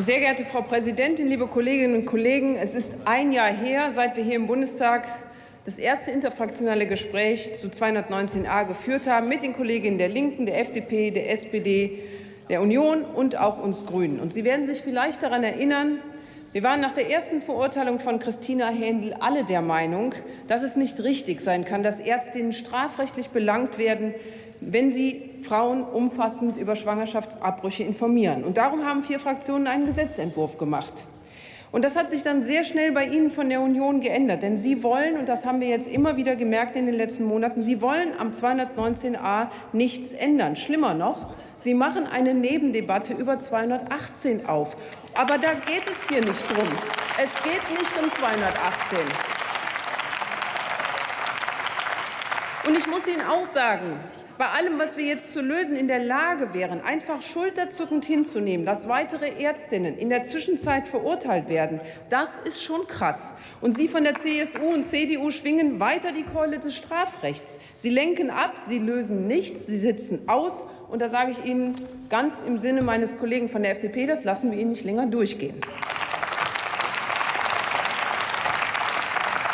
Sehr geehrte Frau Präsidentin, liebe Kolleginnen und Kollegen! Es ist ein Jahr her, seit wir hier im Bundestag das erste interfraktionelle Gespräch zu 219a geführt haben mit den Kolleginnen der Linken, der FDP, der SPD, der Union und auch uns Grünen. Und Sie werden sich vielleicht daran erinnern, wir waren nach der ersten Verurteilung von Christina Händel alle der Meinung, dass es nicht richtig sein kann, dass Ärztinnen strafrechtlich belangt werden, wenn sie Frauen umfassend über Schwangerschaftsabbrüche informieren. Und darum haben vier Fraktionen einen Gesetzentwurf gemacht. Und das hat sich dann sehr schnell bei Ihnen von der Union geändert. Denn Sie wollen, und das haben wir jetzt immer wieder gemerkt in den letzten Monaten, Sie wollen am 219a nichts ändern. Schlimmer noch, Sie machen eine Nebendebatte über 218 auf. Aber da geht es hier nicht drum. Es geht nicht um 218. Und ich muss Ihnen auch sagen, bei allem, was wir jetzt zu lösen in der Lage wären, einfach schulterzuckend hinzunehmen, dass weitere Ärztinnen in der Zwischenzeit verurteilt werden, das ist schon krass. Und Sie von der CSU und CDU schwingen weiter die Keule des Strafrechts. Sie lenken ab, Sie lösen nichts, Sie sitzen aus. Und da sage ich Ihnen ganz im Sinne meines Kollegen von der FDP, das lassen wir Ihnen nicht länger durchgehen.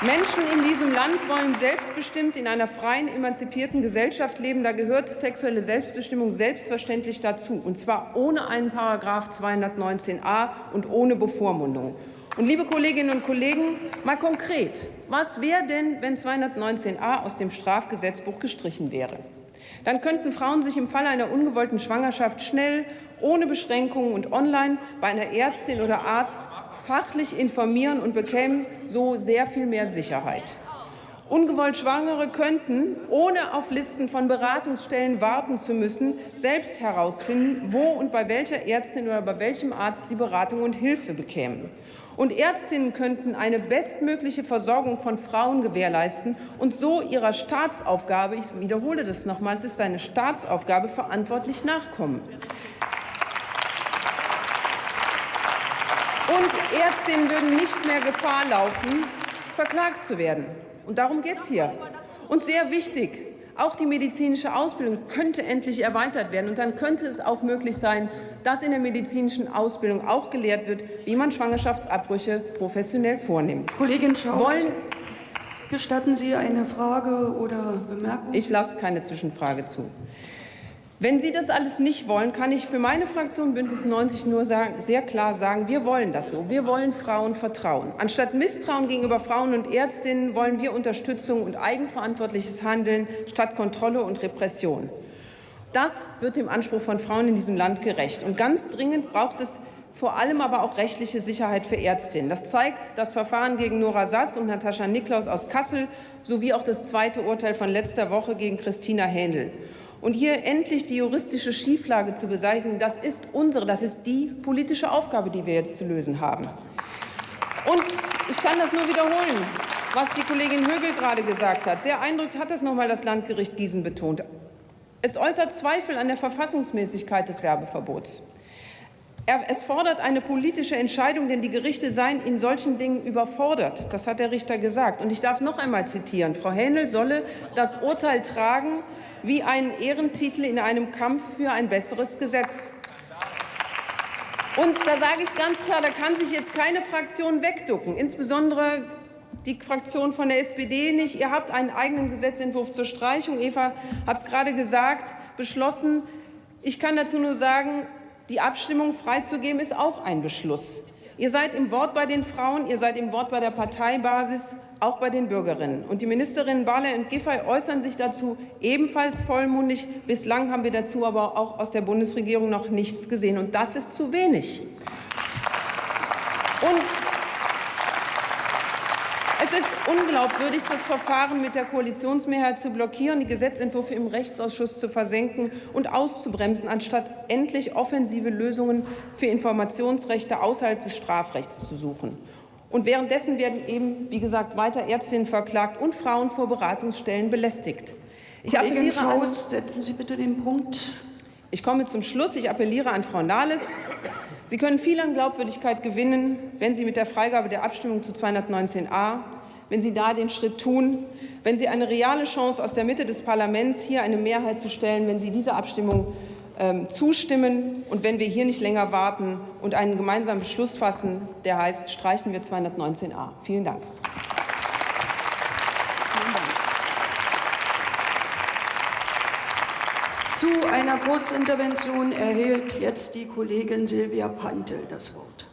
Menschen in diesem Land wollen selbstbestimmt in einer freien, emanzipierten Gesellschaft leben. Da gehört sexuelle Selbstbestimmung selbstverständlich dazu, und zwar ohne einen Paragraph 219a und ohne Bevormundung. Und liebe Kolleginnen und Kollegen, mal konkret, was wäre denn, wenn 219a aus dem Strafgesetzbuch gestrichen wäre? Dann könnten Frauen sich im Falle einer ungewollten Schwangerschaft schnell ohne Beschränkungen und online bei einer Ärztin oder Arzt fachlich informieren und bekämen so sehr viel mehr Sicherheit. Ungewollt Schwangere könnten, ohne auf Listen von Beratungsstellen warten zu müssen, selbst herausfinden, wo und bei welcher Ärztin oder bei welchem Arzt sie Beratung und Hilfe bekämen. Und Ärztinnen könnten eine bestmögliche Versorgung von Frauen gewährleisten und so ihrer Staatsaufgabe, ich wiederhole das nochmal, es ist eine Staatsaufgabe, verantwortlich nachkommen. Und Ärztinnen würden nicht mehr Gefahr laufen, verklagt zu werden. Und darum geht es hier. Und sehr wichtig, auch die medizinische Ausbildung könnte endlich erweitert werden. Und dann könnte es auch möglich sein, dass in der medizinischen Ausbildung auch gelehrt wird, wie man Schwangerschaftsabbrüche professionell vornimmt. Kollegin Schaus, Wollen, gestatten Sie eine Frage oder Bemerkung? Ich lasse keine Zwischenfrage zu. Wenn Sie das alles nicht wollen, kann ich für meine Fraktion Bündnis 90 nur sagen, sehr klar sagen, wir wollen das so. Wir wollen Frauen vertrauen. Anstatt Misstrauen gegenüber Frauen und Ärztinnen wollen wir Unterstützung und eigenverantwortliches Handeln statt Kontrolle und Repression. Das wird dem Anspruch von Frauen in diesem Land gerecht. Und ganz dringend braucht es vor allem aber auch rechtliche Sicherheit für Ärztinnen. Das zeigt das Verfahren gegen Nora Sass und Natascha Niklaus aus Kassel sowie auch das zweite Urteil von letzter Woche gegen Christina Händel. Und hier endlich die juristische Schieflage zu beseitigen, das ist unsere, das ist die politische Aufgabe, die wir jetzt zu lösen haben. Und ich kann das nur wiederholen, was die Kollegin Högel gerade gesagt hat. Sehr eindrücklich hat das noch einmal das Landgericht Gießen betont. Es äußert Zweifel an der Verfassungsmäßigkeit des Werbeverbots. Es fordert eine politische Entscheidung, denn die Gerichte seien in solchen Dingen überfordert. Das hat der Richter gesagt. Und ich darf noch einmal zitieren. Frau Hähnel solle das Urteil tragen wie einen Ehrentitel in einem Kampf für ein besseres Gesetz. Und da sage ich ganz klar, da kann sich jetzt keine Fraktion wegducken, insbesondere die Fraktion von der SPD nicht. Ihr habt einen eigenen Gesetzentwurf zur Streichung, Eva hat es gerade gesagt, beschlossen. Ich kann dazu nur sagen, die Abstimmung freizugeben ist auch ein Beschluss. Ihr seid im Wort bei den Frauen, ihr seid im Wort bei der Parteibasis, auch bei den Bürgerinnen. Und die Ministerinnen Barley und Giffey äußern sich dazu ebenfalls vollmundig. Bislang haben wir dazu aber auch aus der Bundesregierung noch nichts gesehen. Und das ist zu wenig. Und es ist unglaubwürdig, das Verfahren mit der Koalitionsmehrheit zu blockieren, die Gesetzentwürfe im Rechtsausschuss zu versenken und auszubremsen, anstatt endlich offensive Lösungen für Informationsrechte außerhalb des Strafrechts zu suchen. Und währenddessen werden eben, wie gesagt, weiter Ärztinnen verklagt und Frauen vor Beratungsstellen belästigt. Ich Kollegin appelliere Schaus, an, setzen Sie bitte den Punkt. Ich komme zum Schluss. Ich appelliere an Frau Nahles, Sie können viel an Glaubwürdigkeit gewinnen, wenn Sie mit der Freigabe der Abstimmung zu 219a, wenn Sie da den Schritt tun, wenn Sie eine reale Chance aus der Mitte des Parlaments hier eine Mehrheit zu stellen, wenn Sie diese Abstimmung ähm, zustimmen und wenn wir hier nicht länger warten und einen gemeinsamen Beschluss fassen, der heißt, streichen wir 219a. Vielen Dank. Zu einer Kurzintervention erhält jetzt die Kollegin Silvia Pantel das Wort.